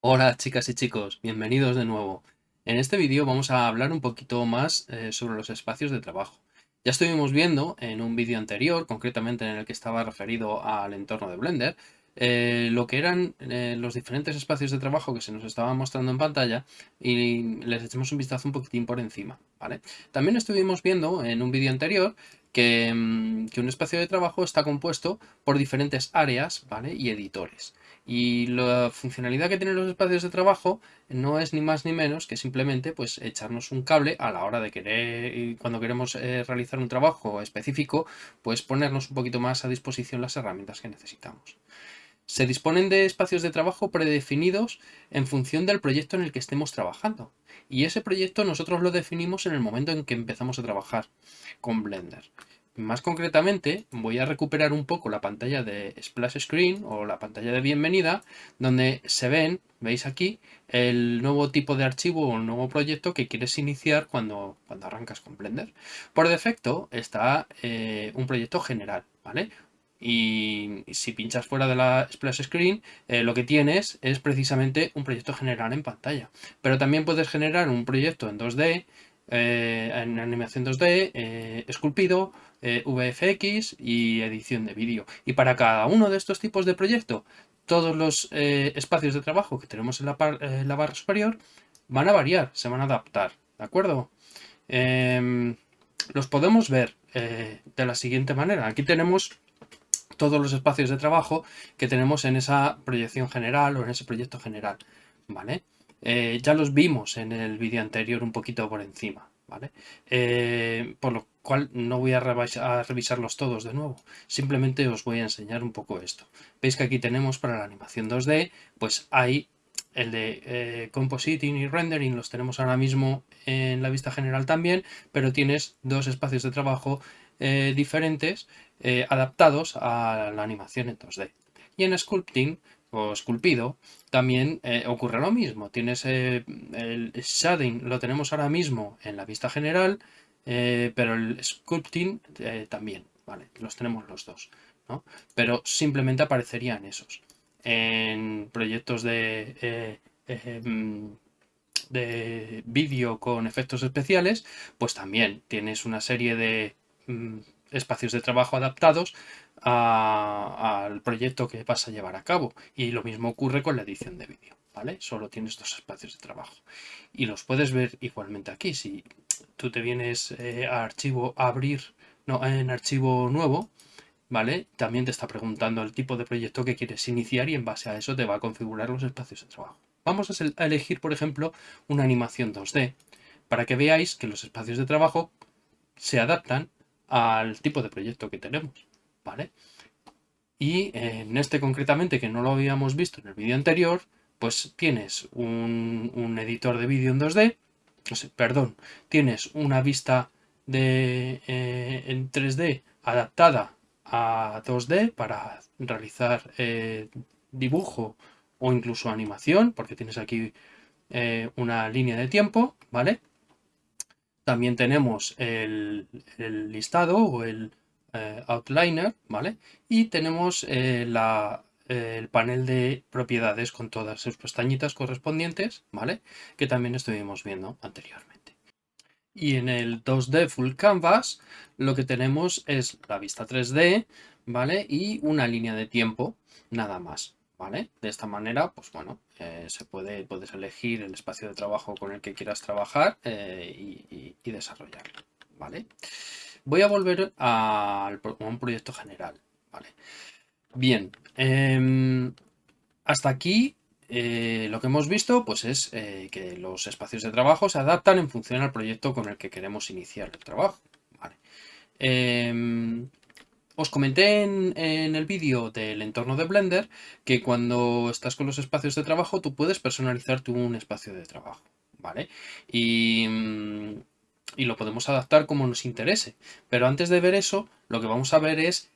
Hola chicas y chicos, bienvenidos de nuevo. En este vídeo vamos a hablar un poquito más eh, sobre los espacios de trabajo. Ya estuvimos viendo en un vídeo anterior, concretamente en el que estaba referido al entorno de Blender, eh, lo que eran eh, los diferentes espacios de trabajo que se nos estaban mostrando en pantalla y les echamos un vistazo un poquitín por encima. También estuvimos viendo en un vídeo anterior que, mm, que, un espacio de trabajo está compuesto por diferentes áreas y editores. Y la funcionalidad que tienen los espacios de trabajo no es ni más ni menos que simplemente pues echarnos un cable a la hora de querer, cuando queremos eh, realizar un trabajo específico, pues ponernos un poquito más a disposición las herramientas que necesitamos. Se disponen de espacios de trabajo predefinidos en función del proyecto en el que estemos trabajando. Y ese proyecto nosotros lo definimos en el momento en que empezamos a trabajar con Blender. Más concretamente, voy a recuperar un poco la pantalla de Splash Screen o la pantalla de bienvenida, donde se ven, veis aquí, el nuevo tipo de archivo o el nuevo proyecto que quieres iniciar cuando, cuando arrancas con Blender. Por defecto está eh, un proyecto general, ¿vale? Y si pinchas fuera de la splash screen, eh, lo que tienes es precisamente un proyecto general en pantalla. Pero también puedes generar un proyecto en 2D, eh, en animación 2D, eh, esculpido, VFX y edición de vídeo. Y para cada uno de estos tipos de proyecto, todos los espacios de trabajo que tenemos en la, en la barra superior van a variar, se van a adaptar, ¿de acuerdo? Em, los podemos ver de la siguiente manera. Aquí tenemos todos los espacios de trabajo que tenemos en esa proyección general o en ese proyecto general, ¿vale? Eh, ya los vimos en el vídeo anterior un poquito por encima, ¿vale? Eh, por lo cual no voy a, revisarlos todos de nuevo, simplemente os voy a enseñar un poco esto. Veis que aquí tenemos para la animación 2D, pues hay el de eh, compositing y rendering los tenemos ahora mismo en la vista general también, pero tienes dos espacios de trabajo eh, diferentes eh, adaptados a la animación en 2D. Y en sculpting o esculpido también eh, ocurre lo mismo. Tienes el shading, lo tenemos ahora mismo en la vista general, pero el sculpting también, ¿vale? Los tenemos los dos, ¿no? Pero simplemente aparecerían esos. En proyectos de mm, de vídeo con efectos especiales, pues también tienes una serie de espacios de trabajo adaptados al proyecto que vas a llevar a cabo. Y lo mismo ocurre con la edición de vídeo, ¿vale? Solo tienes dos espacios de trabajo. Y los puedes ver igualmente aquí. Si tú te vienes eh, a archivo abrir, no, en archivo nuevo, ¿vale? También te está preguntando el tipo de proyecto que quieres iniciar y en base a eso te va a configurar los espacios de trabajo. Vamos a elegir, por ejemplo, una animación 2D para que veáis que los espacios de trabajo se adaptan al tipo de proyecto que tenemos, ¿vale? Y en este concretamente, que no lo habíamos visto en el vídeo anterior, pues tienes un, editor de vídeo en 2D, perdón, tienes una vista de, eh, en 3D adaptada a 2D para realizar eh, dibujo o incluso animación, porque tienes aquí eh, una línea de tiempo, ¿vale? También tenemos el, listado o el eh, outliner, ¿vale? Y tenemos eh, el panel de propiedades con todas sus pestañitas correspondientes, ¿vale? Que también estuvimos viendo anteriormente. Y en el 2D Full Canvas lo que tenemos es la vista 3D, ¿vale? Y una línea de tiempo, nada más. ¿Vale? De esta manera, pues bueno, eh, se puede, puedes elegir el espacio de trabajo con el que quieras trabajar eh, y, desarrollarlo, ¿vale? Voy a volver a, un proyecto general, ¿vale? Bien, em, hasta aquí eh, lo que hemos visto pues es que los espacios de trabajo se adaptan en función al proyecto con el que queremos iniciar el trabajo. ¿vale? Os comenté en, el vídeo del entorno de Blender que cuando estás con los espacios de trabajo tú puedes personalizar tu un espacio de trabajo, ¿vale? Y, lo podemos adaptar como nos interese. Pero antes de ver eso, lo que vamos a ver es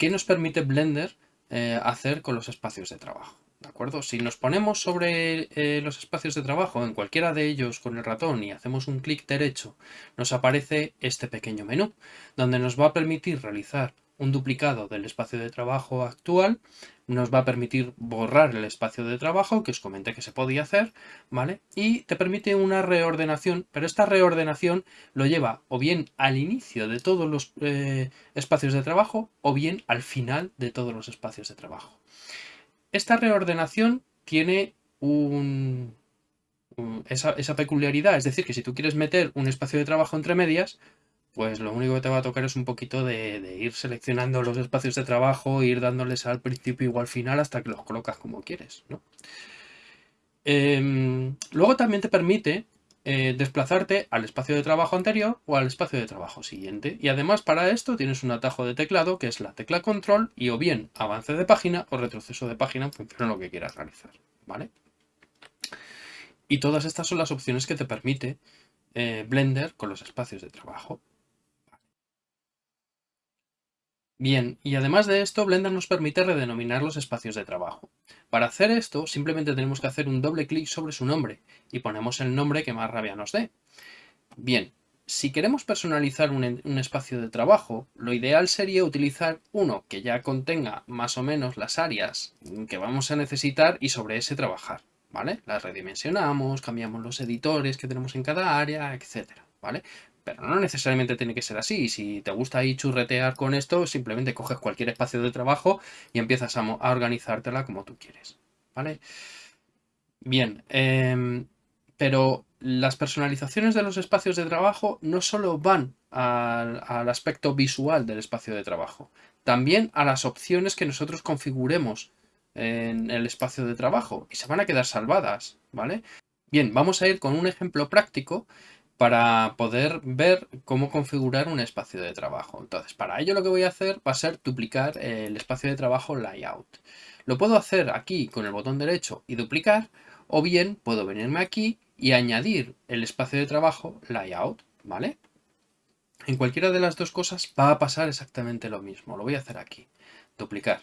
qué nos permite Blender eh, hacer con los espacios de trabajo. ¿De acuerdo? Si nos ponemos sobre eh, los espacios de trabajo en cualquiera de ellos con el ratón y hacemos un clic derecho, nos aparece este pequeño menú, donde nos va a permitir realizar un duplicado del espacio de trabajo actual, nos va a permitir borrar el espacio de trabajo que os comenté que se podía hacer, ¿vale? Y te permite una reordenación, pero esta reordenación lo lleva o bien al inicio de todos los eh, espacios de trabajo o bien al final de todos los espacios de trabajo. Esta reordenación tiene un, esa, peculiaridad, es decir, que si tú quieres meter un espacio de trabajo entre medias, pues lo único que te va a tocar es un poquito de, ir seleccionando los espacios de trabajo, ir dándoles al principio o al final hasta que los colocas como quieres. Em, luego también te permite eh, desplazarte al espacio de trabajo anterior o al espacio de trabajo siguiente. Y además para esto tienes un atajo de teclado que es la tecla control y o bien avance de página o retroceso de página en función de lo que quieras realizar. ¿vale? Y todas estas son las opciones que te permite eh, Blender con los espacios de trabajo. Bien, y además de esto, Blender nos permite redenominar los espacios de trabajo. Para hacer esto, simplemente tenemos que hacer un doble clic sobre su nombre y ponemos el nombre que más rabia nos dé. Bien, si queremos personalizar un, espacio de trabajo, lo ideal sería utilizar uno que ya contenga más o menos las áreas que vamos a necesitar y sobre ese trabajar, ¿vale? Las redimensionamos, cambiamos los editores que tenemos en cada área, etcétera, ¿vale? Pero no necesariamente tiene que ser así. Si te gusta ahí churretear con esto, simplemente coges cualquier espacio de trabajo y empiezas a, organizártela como tú quieres. ¿Vale? Bien, em, pero las personalizaciones de los espacios de trabajo no solo van al, al, aspecto visual del espacio de trabajo, también a las opciones que nosotros configuremos en el espacio de trabajo y se van a quedar salvadas, ¿vale? Bien, vamos a ir con un ejemplo práctico para poder ver cómo configurar un espacio de trabajo. Entonces, para ello lo que voy a hacer va a ser duplicar el espacio de trabajo layout. Lo puedo hacer aquí con el botón derecho y duplicar, o bien puedo venirme aquí y añadir el espacio de trabajo layout, ¿vale? En cualquiera de las dos cosas va a pasar exactamente lo mismo. Lo voy a hacer aquí, duplicar.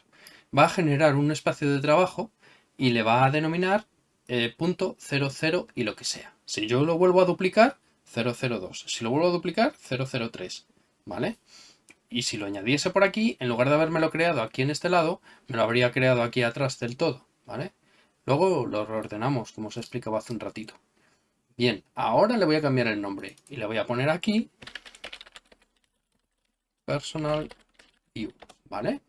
Va a generar un espacio de trabajo y le va a denominar eh, punto 00 y lo que sea. Si yo lo vuelvo a duplicar, 002. Si lo vuelvo a duplicar, 003, ¿vale? Y si lo añadiese por aquí, en lugar de haberme lo creado aquí en este lado, me lo habría creado aquí atrás del todo, ¿vale? Luego lo reordenamos, como os explicaba hace un ratito. Bien, ahora le voy a cambiar el nombre y le voy a poner aquí Personal View, ¿vale?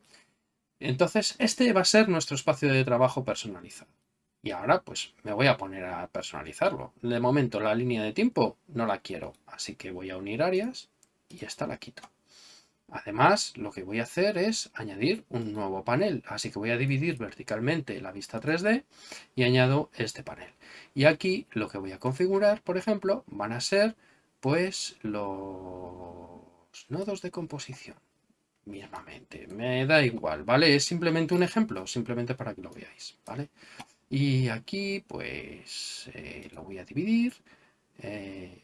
Entonces, este va a ser nuestro espacio de trabajo personalizado. Y ahora pues me voy a poner a personalizarlo. De momento la línea de tiempo no la quiero, así que voy a unir áreas y esta la quito. Además, lo que voy a hacer es añadir un nuevo panel, así que voy a dividir verticalmente la vista 3D y añado este panel. Y aquí lo que voy a configurar, por ejemplo, van a ser pues los nodos de composición mismamente. Me da igual, ¿vale? Es simplemente un ejemplo, simplemente para que lo veáis, ¿vale? Y aquí pues eh, lo voy a dividir eh,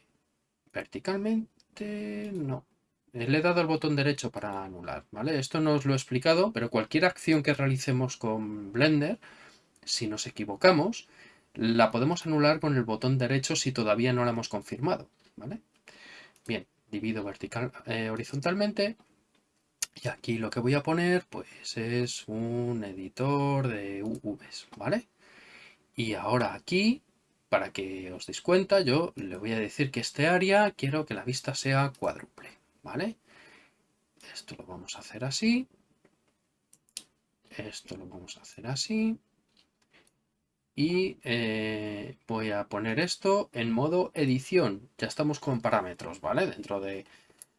verticalmente, no. Le he dado el botón derecho para anular, ¿vale? Esto no os lo he explicado, pero cualquier acción que realicemos con Blender, si nos equivocamos, la podemos anular con el botón derecho si todavía no la hemos confirmado, ¿vale? Bien, divido vertical, eh, horizontalmente y aquí lo que voy a poner pues es un editor de UVs, ¿vale? Y ahora aquí, para que os deis cuenta, yo le voy a decir que este área quiero que la vista sea cuádruple, ¿vale? Esto lo vamos a hacer así. Esto lo vamos a hacer así. Y eh, voy a poner esto en modo edición. Ya estamos con parámetros, ¿vale? Dentro de,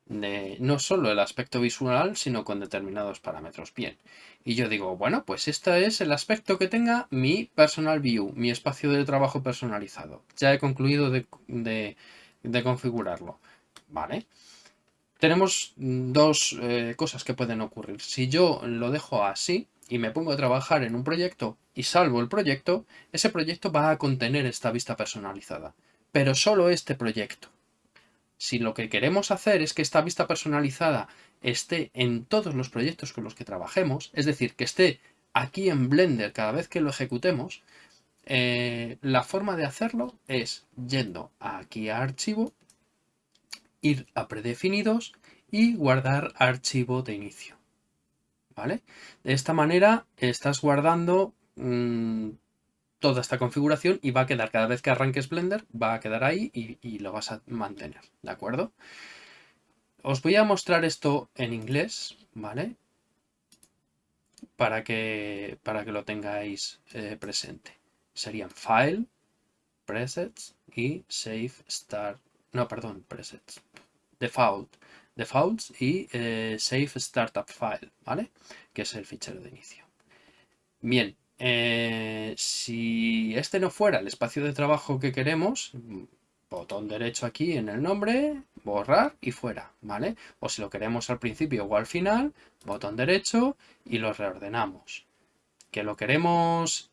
no solo el aspecto visual, sino con determinados parámetros. Bien, y yo digo, bueno, pues este es el aspecto que tenga mi personal view, mi espacio de trabajo personalizado. Ya he concluido de, configurarlo. Vale. Tenemos dos eh, cosas que pueden ocurrir. Si yo lo dejo así y me pongo a trabajar en un proyecto y salvo el proyecto, ese proyecto va a contener esta vista personalizada. Pero solo este proyecto. Si lo que queremos hacer es que esta vista personalizada esté en todos los proyectos con los que trabajemos, es decir, que esté aquí en Blender, cada vez que lo ejecutemos, eh, la forma de hacerlo es yendo aquí a archivo, ir a predefinidos y guardar archivo de inicio. ¿Vale? De esta manera estás guardando mm, toda esta configuración y va a quedar, cada vez que arranques Blender, va a quedar ahí y, y, lo vas a mantener, ¿de acuerdo? Os voy a mostrar esto en inglés, ¿vale? Para que, para que lo tengáis eh, presente. Serían File, Presets y Save Start. No, perdón, Presets. Default. Defaults y eh, Save Startup File, ¿vale? Que es el fichero de inicio. Bien, eh, si este no fuera el espacio de trabajo que queremos, botón derecho aquí en el nombre, borrar y fuera, ¿vale? O si lo queremos al principio o al final, botón derecho y lo reordenamos. Que lo queremos...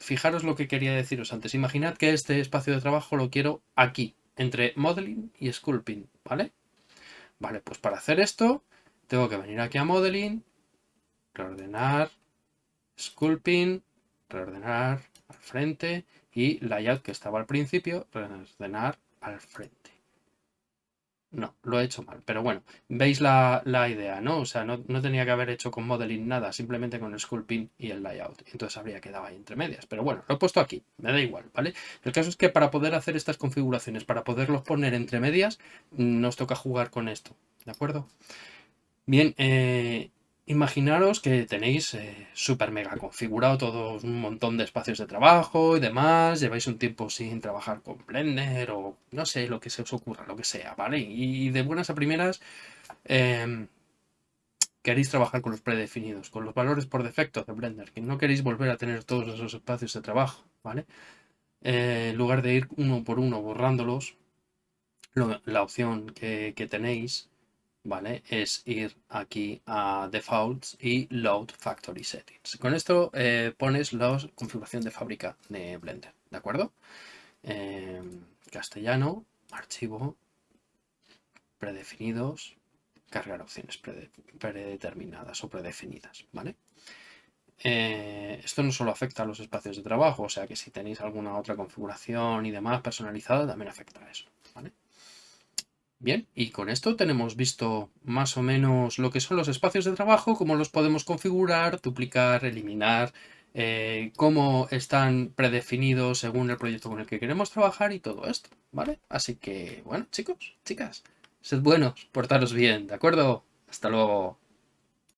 Fijaros lo que quería deciros antes. Imaginad que este espacio de trabajo lo quiero aquí, entre Modeling y Sculpting, ¿vale? Vale, pues para hacer esto tengo que venir aquí a Modeling, reordenar, Sculpting, reordenar al frente y layout que estaba al principio, reordenar al frente. No, lo he hecho mal, pero bueno, veis la, idea, ¿no? O sea, no, tenía que haber hecho con modeling nada, simplemente con el sculpting y el layout. Entonces habría quedado ahí entre medias. Pero bueno, lo he puesto aquí, me da igual, ¿vale? El caso es que para poder hacer estas configuraciones, para poderlos poner entre medias, nos toca jugar con esto, ¿de acuerdo? Bien, eh, Imaginaros que tenéis eh, súper mega configurado todo un montón de espacios de trabajo y demás, lleváis un tiempo sin trabajar con Blender o no sé, lo que se os ocurra, lo que sea, ¿vale? Y de buenas a primeras em, queréis trabajar con los predefinidos, con los valores por defecto de Blender, que no queréis volver a tener todos esos espacios de trabajo, ¿vale? Eh, en lugar de ir uno por uno borrándolos, la opción que tenéis ¿vale? Es ir aquí a Defaults y Load Factory Settings. Con esto eh, pones la configuración de fábrica de Blender, ¿de acuerdo? Em, castellano, archivo, predefinidos, cargar opciones predeterminadas o predefinidas, ¿vale? Eh, esto no solo afecta a los espacios de trabajo, o sea que si tenéis alguna otra configuración y demás personalizada, también afecta a eso, ¿vale? Bien, y con esto tenemos visto más o menos lo que son los espacios de trabajo, cómo los podemos configurar, duplicar, eliminar, eh, cómo están predefinidos según el proyecto con el que queremos trabajar y todo esto, ¿vale? Así que, bueno, chicos, chicas, sed buenos, portaros bien, ¿de acuerdo? Hasta luego.